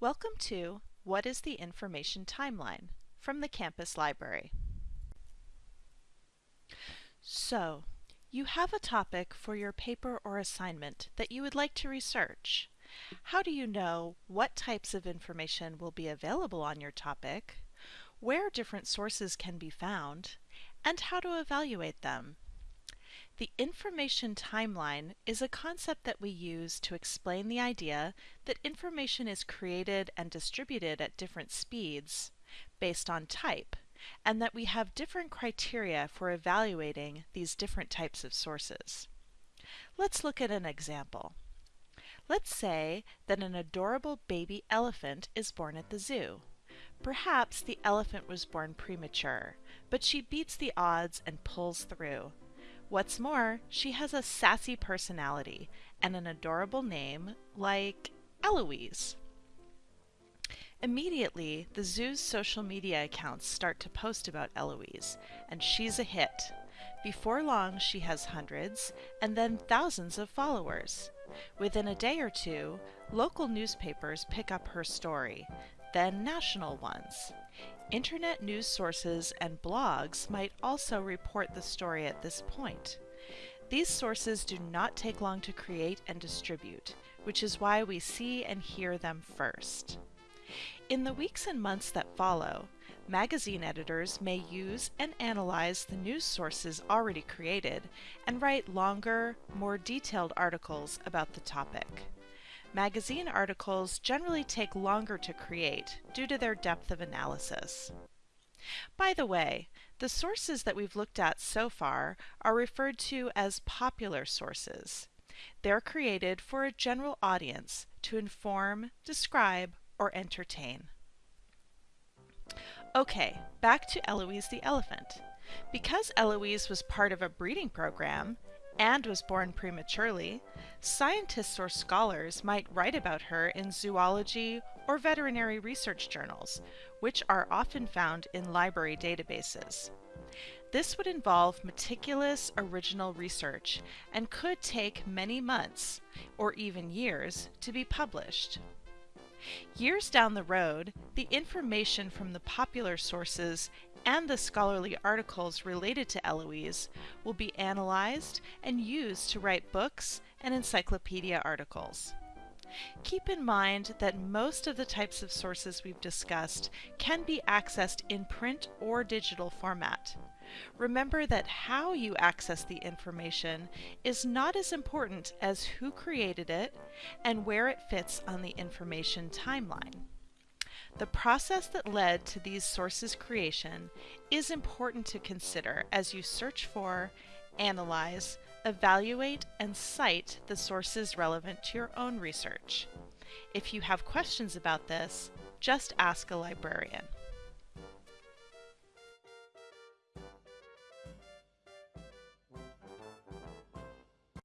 Welcome to What is the Information Timeline from the Campus Library. So, you have a topic for your paper or assignment that you would like to research. How do you know what types of information will be available on your topic, where different sources can be found, and how to evaluate them? The information timeline is a concept that we use to explain the idea that information is created and distributed at different speeds based on type, and that we have different criteria for evaluating these different types of sources. Let's look at an example. Let's say that an adorable baby elephant is born at the zoo. Perhaps the elephant was born premature, but she beats the odds and pulls through. What's more, she has a sassy personality and an adorable name like Eloise. Immediately, the zoo's social media accounts start to post about Eloise, and she's a hit. Before long, she has hundreds and then thousands of followers. Within a day or two, local newspapers pick up her story, then national ones. Internet news sources and blogs might also report the story at this point. These sources do not take long to create and distribute, which is why we see and hear them first. In the weeks and months that follow, magazine editors may use and analyze the news sources already created and write longer, more detailed articles about the topic. Magazine articles generally take longer to create due to their depth of analysis. By the way, the sources that we've looked at so far are referred to as popular sources. They're created for a general audience to inform, describe, or entertain. Okay, back to Eloise the elephant. Because Eloise was part of a breeding program, and was born prematurely, scientists or scholars might write about her in zoology or veterinary research journals, which are often found in library databases. This would involve meticulous original research and could take many months, or even years, to be published. Years down the road, the information from the popular sources and the scholarly articles related to Eloise will be analyzed and used to write books and encyclopedia articles. Keep in mind that most of the types of sources we've discussed can be accessed in print or digital format. Remember that how you access the information is not as important as who created it and where it fits on the information timeline. The process that led to these sources' creation is important to consider as you search for, analyze, evaluate, and cite the sources relevant to your own research. If you have questions about this, just ask a librarian.